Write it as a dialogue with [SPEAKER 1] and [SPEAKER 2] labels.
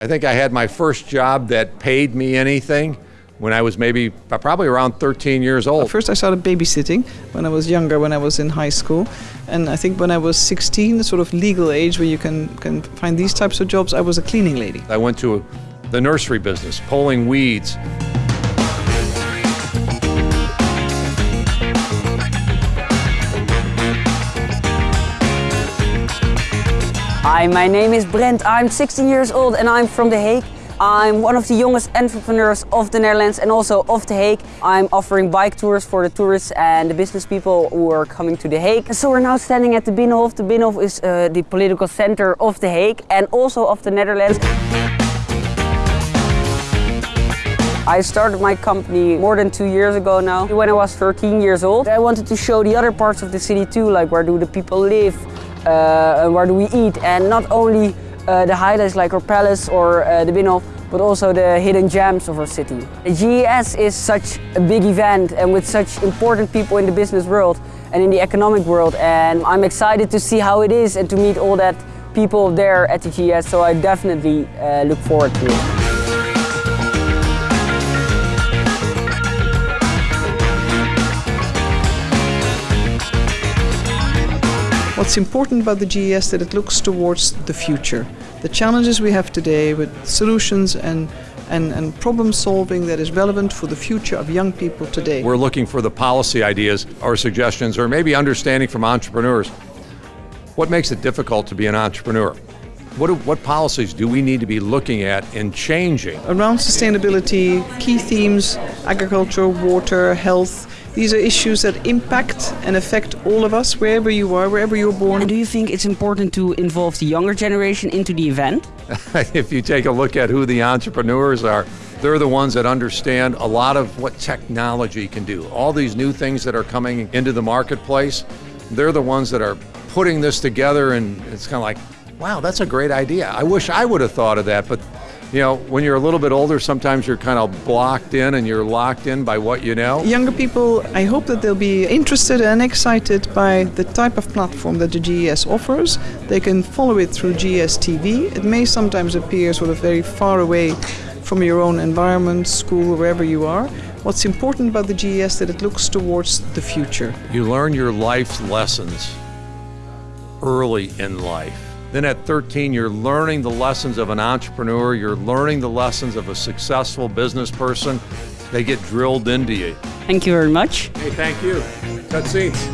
[SPEAKER 1] I think I had my first job that paid me anything when I was maybe probably around 13 years old.
[SPEAKER 2] First, I started babysitting when I was younger, when I was in high school. And I think when I was 16, the sort of legal age where you can, can find these types of jobs, I was a cleaning lady.
[SPEAKER 1] I went to the nursery business, pulling weeds.
[SPEAKER 3] Hi, my name is Brent. I'm 16 years old and I'm from The Hague. I'm one of the youngest entrepreneurs of the Netherlands and also of The Hague. I'm offering bike tours for the tourists and the business people who are coming to The Hague. So we're now standing at the Binnenhof. The Binnenhof is uh, the political center of The Hague and also of the Netherlands. I started my company more than two years ago now. When I was 13 years old, I wanted to show the other parts of the city too, like where do the people live, uh, where do we eat, and not only uh, the highlights like our palace or uh, the Binnenhof, but also the hidden gems of our city. The GES is such a big event and with such important people in the business world and in the economic world and I'm excited to see how it is and to meet all that people there at the GES so I definitely uh, look forward to it.
[SPEAKER 2] What's important about the GES that it looks towards the future. The challenges we have today with solutions and, and, and problem solving that is relevant for the future of young people today.
[SPEAKER 1] We're looking for the policy ideas or suggestions or maybe understanding from entrepreneurs. What makes it difficult to be an entrepreneur? What, do, what policies do we need to be looking at and changing?
[SPEAKER 2] Around sustainability, key themes, agriculture, water, health, these are issues that impact and affect all of us, wherever you are, wherever you're born.
[SPEAKER 3] And do you think it's important to involve the younger generation into the event?
[SPEAKER 1] if you take a look at who the entrepreneurs are, they're the ones that understand a lot of what technology can do. All these new things that are coming into the marketplace, they're the ones that are putting this together and it's kind of like, wow, that's a great idea. I wish I would have thought of that, but you know, when you're a little bit older, sometimes you're kind of blocked in and you're locked in by what you know.
[SPEAKER 2] Younger people, I hope that they'll be interested and excited by the type of platform that the GES offers. They can follow it through GES TV. It may sometimes appear sort of very far away from your own environment, school, wherever you are. What's important about the GES that it looks towards the future.
[SPEAKER 1] You learn your life's lessons early in life. Then at 13, you're learning the lessons of an entrepreneur, you're learning the lessons of a successful business person. They get drilled into you.
[SPEAKER 3] Thank you very much.
[SPEAKER 1] Hey, thank you. Cut seats.